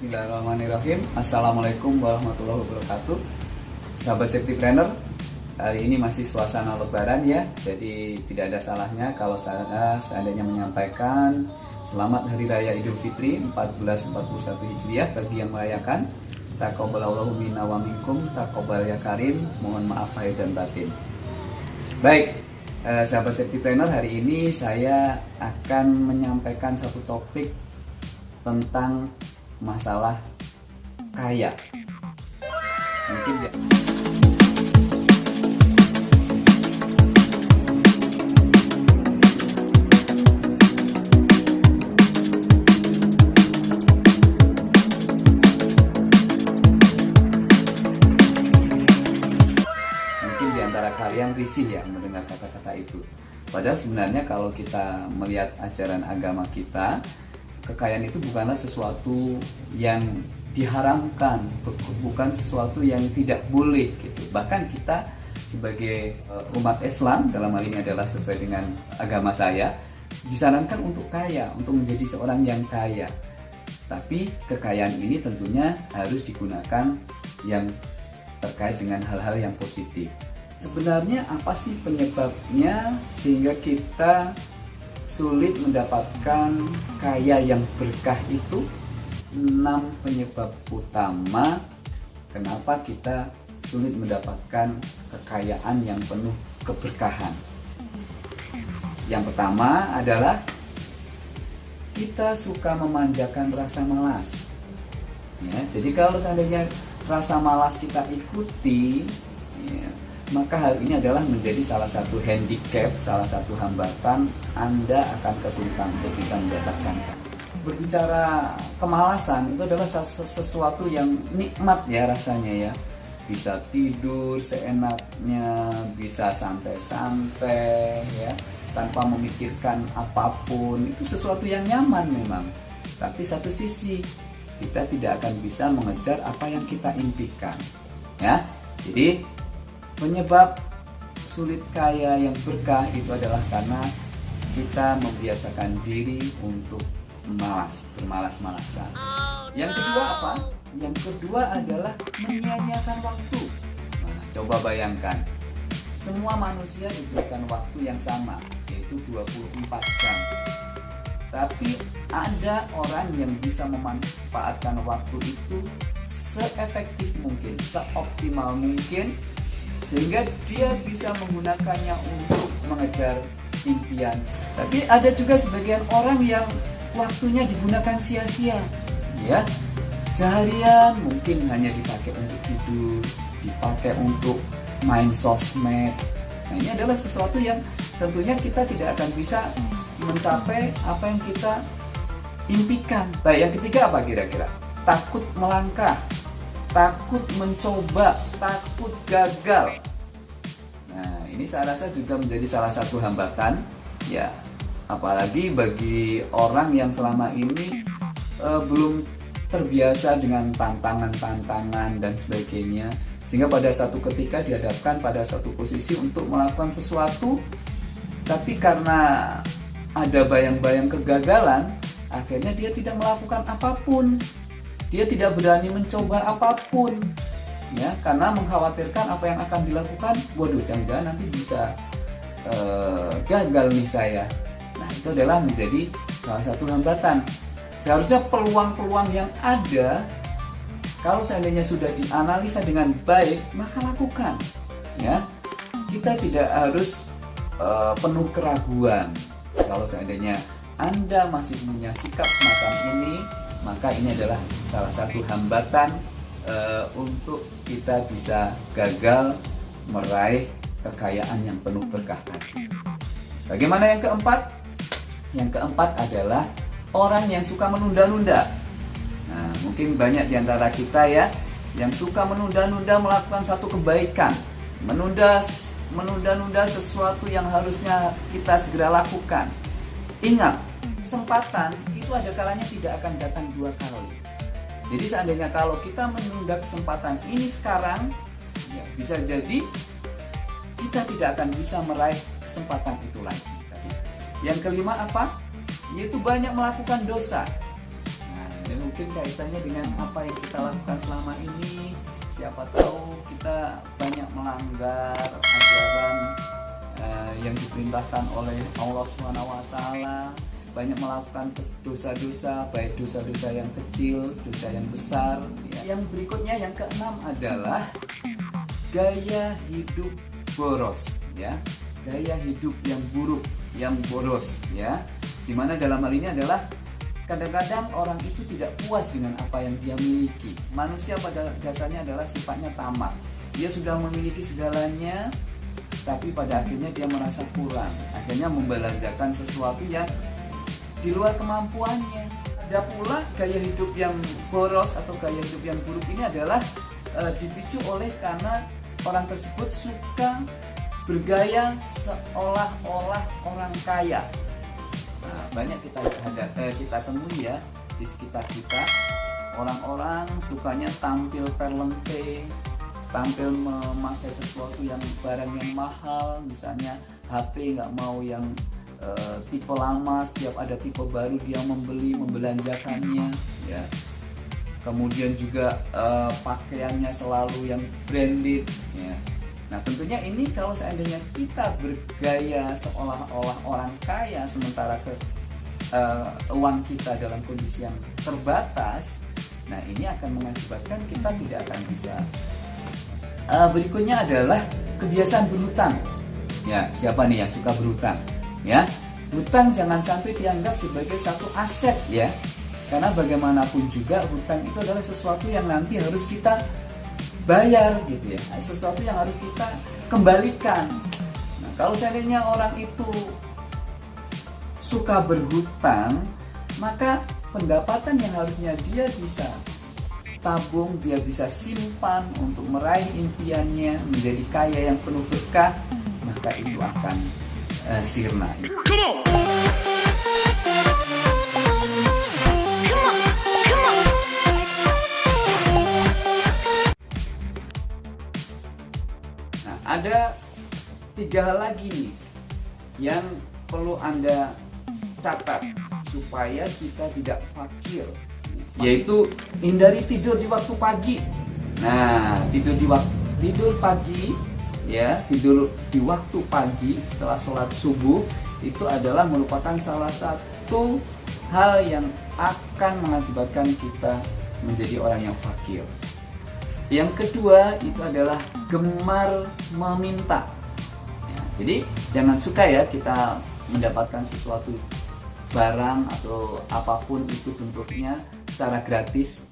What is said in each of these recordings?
Bismillahirrahmanirrahim. Assalamualaikum warahmatullahi wabarakatuh. Sahabat safety planner Hari ini masih suasana lebaran ya. Jadi tidak ada salahnya kalau saya seandainya menyampaikan Selamat Hari Raya Idul Fitri 1441 Hijriah bagi yang merayakan. Takobalallahu minna wa minkum Takobal ya Mohon maaf lahir dan batin. Baik, eh, sahabat safety planner hari ini saya akan menyampaikan satu topik tentang masalah kaya. Mungkin ya. Antara kalian risih ya mendengar kata-kata itu. Padahal sebenarnya kalau kita melihat ajaran agama kita, kekayaan itu bukanlah sesuatu yang diharamkan, bukan sesuatu yang tidak boleh gitu. Bahkan kita sebagai eh, umat Islam dalam hal ini adalah sesuai dengan agama saya, disarankan untuk kaya, untuk menjadi seorang yang kaya. Tapi kekayaan ini tentunya harus digunakan yang terkait dengan hal-hal yang positif. Sebenarnya apa sih penyebabnya sehingga kita sulit mendapatkan kaya yang berkah itu? 6 penyebab utama kenapa kita sulit mendapatkan kekayaan yang penuh keberkahan. Yang pertama adalah kita suka memanjakan rasa malas. Ya, jadi kalau seandainya rasa malas kita ikuti, maka hal ini adalah menjadi salah satu handicap, salah satu hambatan Anda akan kesulitan untuk bisa mendapatkan Berbicara kemalasan itu adalah sesuatu yang nikmat ya rasanya ya. Bisa tidur seenaknya, bisa santai-santai ya, tanpa memikirkan apa pun. Itu sesuatu yang nyaman memang. Tapi satu sisi kita tidak akan bisa mengejar apa yang kita impikan. Ya. Jadi penyebab sulit kaya yang berkah itu adalah karena kita membiasakan diri untuk malas, bermalas-malasan. Yang kedua apa? Yang kedua adalah menyia-nyiakan waktu. Nah, coba bayangkan, semua manusia diberikan waktu yang sama, yaitu 24 jam. Tapi ada orang yang bisa memanfaatkan waktu itu seefektif mungkin, seoptimal mungkin, sehingga dia bisa menggunakannya untuk mengejar impian. Tapi ada juga sebagian orang yang waktunya digunakan sia-sia ya. Seharian mungkin hanya dipakai untuk tidur dipakai untuk main sosmed. Nah ini adalah sesuatu yang tentunya kita tidak akan bisa mencapai apa yang kita impikan. Baik yang ketiga apa kira-kira? Takut melangkah takut mencoba takut gagal. Nah ini saya rasa juga menjadi salah satu hambatan ya. Apalagi bagi orang yang selama ini uh, belum terbiasa dengan tantangan-tantangan dan sebagainya sehingga pada satu ketika dihadapkan pada satu posisi untuk melakukan sesuatu tapi karena ada bayang-bayang kegagalan akhirnya dia tidak melakukan apa pun dia tidak berani mencoba apa pun ya karena mengkhawatirkan apa yang akan dilakukan waduh jangan-jangan nanti bisa uh, gagal nih saya itu adalah menjadi salah satu hambatan. Seharusnya peluang-peluang yang ada kalau seandainya sudah dianalisa dengan baik, maka lakukan. Ya, kita tidak harus uh, penuh keraguan. Kalau seandainya Anda masih punya sikap semacam ini, maka ini adalah salah satu hambatan uh, untuk kita bisa gagal meraih kekayaan yang penuh berkah tadi. Bagaimana yang keempat? Yang keempat adalah orang yang suka menunda-nunda. Nah, mungkin banyak di antara kita ya yang suka menunda-nunda melakukan satu kebaikan, menunda menunda-nunda sesuatu yang harusnya kita segera lakukan. Ingat, kesempatan itu ada kalanya tidak akan datang dua kali. Jadi seandainya kalau kita menunda kesempatan ini sekarang, ya bisa jadi kita tidak akan bisa meraih kesempatan itu lagi. Yang kelima apa? Yaitu banyak melakukan dosa. Nah, dan mungkin kaitannya dengan apa yang kita lakukan selama ini siapa tahu kita banyak melanggar ajaran uh, yang diperintahkan oleh Allah Subhanahu wa taala banyak melakukan dosa-dosa baik dosa-dosa yang kecil, dosa yang besar. Ya. Yang berikutnya yang keenam adalah gaya hidup boros, ya. Gaya hidup yang buruk, yang boros, ya. Di mana dalam hal ini adalah kadang-kadang orang itu tidak puas dengan apa yang dia miliki. Manusia pada dasarnya adalah sifatnya tamak. Dia sudah memiliki segalanya, tapi pada akhirnya dia merasa kurang. Akhirnya membelanjakan sesuatu yang di luar kemampuannya. Ada pula gaya hidup yang boros atau gaya hidup yang buruk ini adalah e, dipicu oleh karena orang tersebut suka bergaya seolah-olah orang kaya. Nah, banyak kita ada eh, kita temui ya di sekitar kita. Orang-orang sukanya tampil perlengke, tampil memakai sesuatu yang barang yang mahal, misalnya HP nggak mau yang uh, tipe lama, setiap ada tipe baru dia membeli, membelanjakannya, ya. Kemudian juga uh, pakaiannya selalu yang branded, ya Nah tentunya ini kalau seandainya kita bergaya seolah-olah orang kaya sementara ke uh, uang kita dalam kondisi yang terbatas, nah ini akan mengakibatkan kita tidak akan bisa. Uh, berikutnya adalah kebiasaan berhutang. Ya siapa nih yang suka berhutang? Ya hutang jangan sampai dianggap sebagai satu aset ya, karena bagaimanapun juga hutang itu adalah sesuatu yang nanti harus kita bayar gitu ya. Sesuatu yang harus kita kembalikan. Nah kalau seandainya orang itu suka berhutang maka pendapatan yang harusnya dia bisa tabung dia bisa simpan untuk meraih impiannya menjadi kaya yang penuh berkah maka itu akan uh, sirna. Come on. ada tiga hal lagi nih yang perlu anda catat supaya kita tidak fakir. Yaitu hindari tidur di waktu pagi. Nah tidur di waktu tidur pagi ya tidur di waktu pagi setelah sholat subuh itu adalah merupakan salah satu hal yang akan mengakibatkan kita menjadi orang yang fakir yang kedua itu adalah gemar meminta. Ya, jadi jangan suka ya kita mendapatkan sesuatu barang atau apa pun itu bentuknya secara gratis.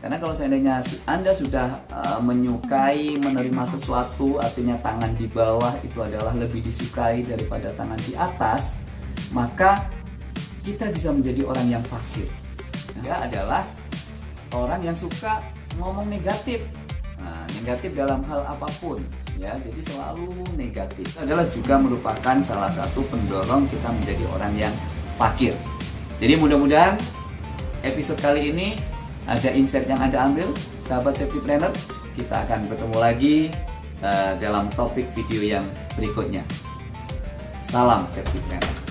Karena kalau seandainya Anda sudah uh, menyukai menerima sesuatu, artinya tangan di bawah itu adalah lebih disukai daripada tangan di atas, maka kita bisa menjadi orang yang fakir. Dia adalah orang yang suka ngomong negatif. Nah, negatif dalam hal apa pun ya. Jadi selalu negatif itu adalah juga merupakan salah satu pendorong kita menjadi orang yang fakir. Jadi mudah-mudahan episode kali ini ada insight yang anda ambil sahabat safety planner kita akan bertemu lagi uh, dalam topik video yang berikutnya. Salam safety planner